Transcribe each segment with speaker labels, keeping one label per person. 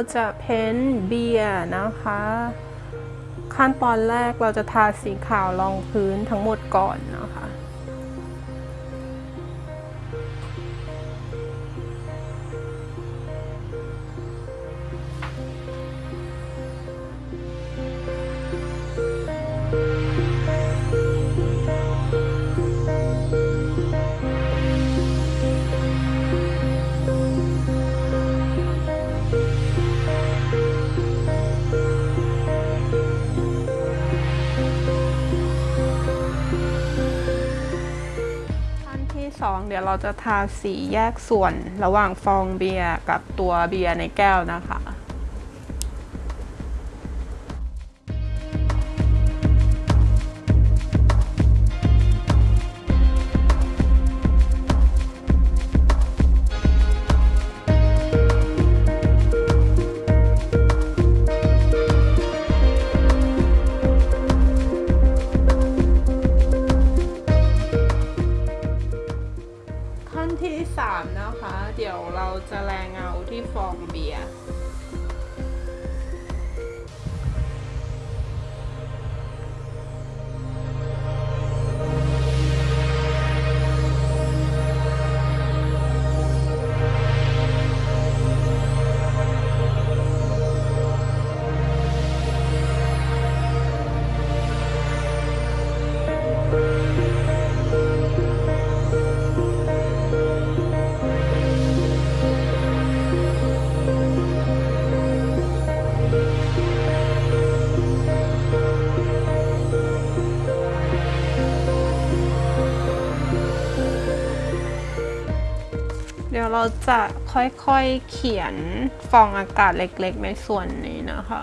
Speaker 1: เราจะเพ้นเบียร์นะคะ ขั้นตอนแรกเราจะทาสีขาวรองพื้นทั้งหมดก่อนนะคะ องเดี๋ยวเราจะทาสีแยกส่วนระหว่างฟองเบียร์กับตัวเบียร์ในแก้วนะคะ ยวเราจะค่อยๆเขียนฟองอากาศเล็กๆในส่วนนี้นะคะ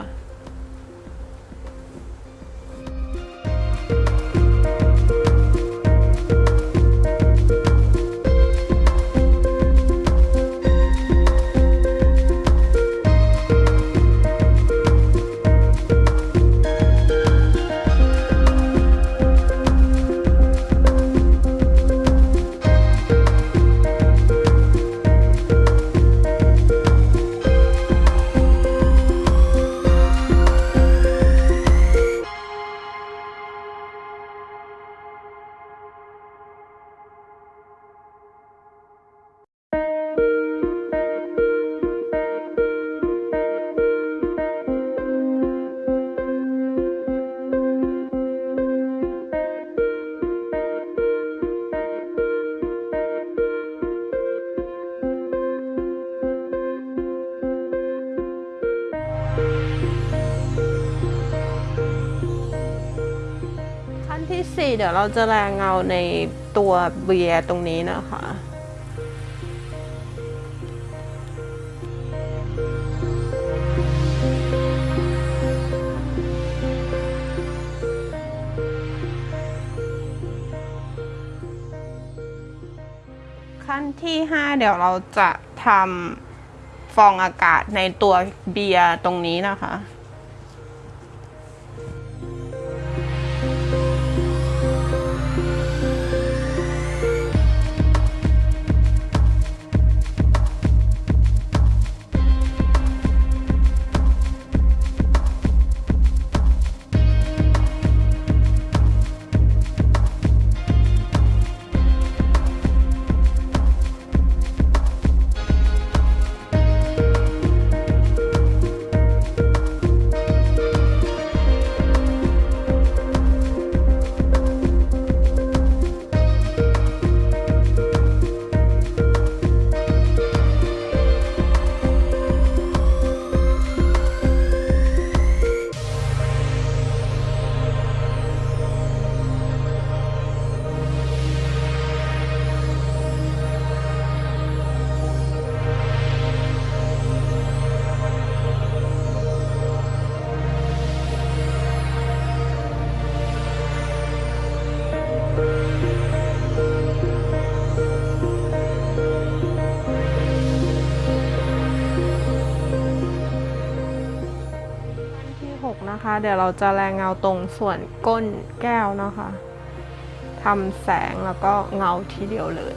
Speaker 1: 4 เดี๋ยวเราจะแรงเงาในตัวเบียร์ตรงนี้นะคะขั้นที่ 5 เดี๋ยวเราจะทำฟองอากาศในตัวเบียร์ตรงนี้นะคะ นะคะ เดี๋ยวเราจะแรงเงาตรงส่วนก้นแก้วนะคะทำแสงแล้วก็เงาทีเดียวเลย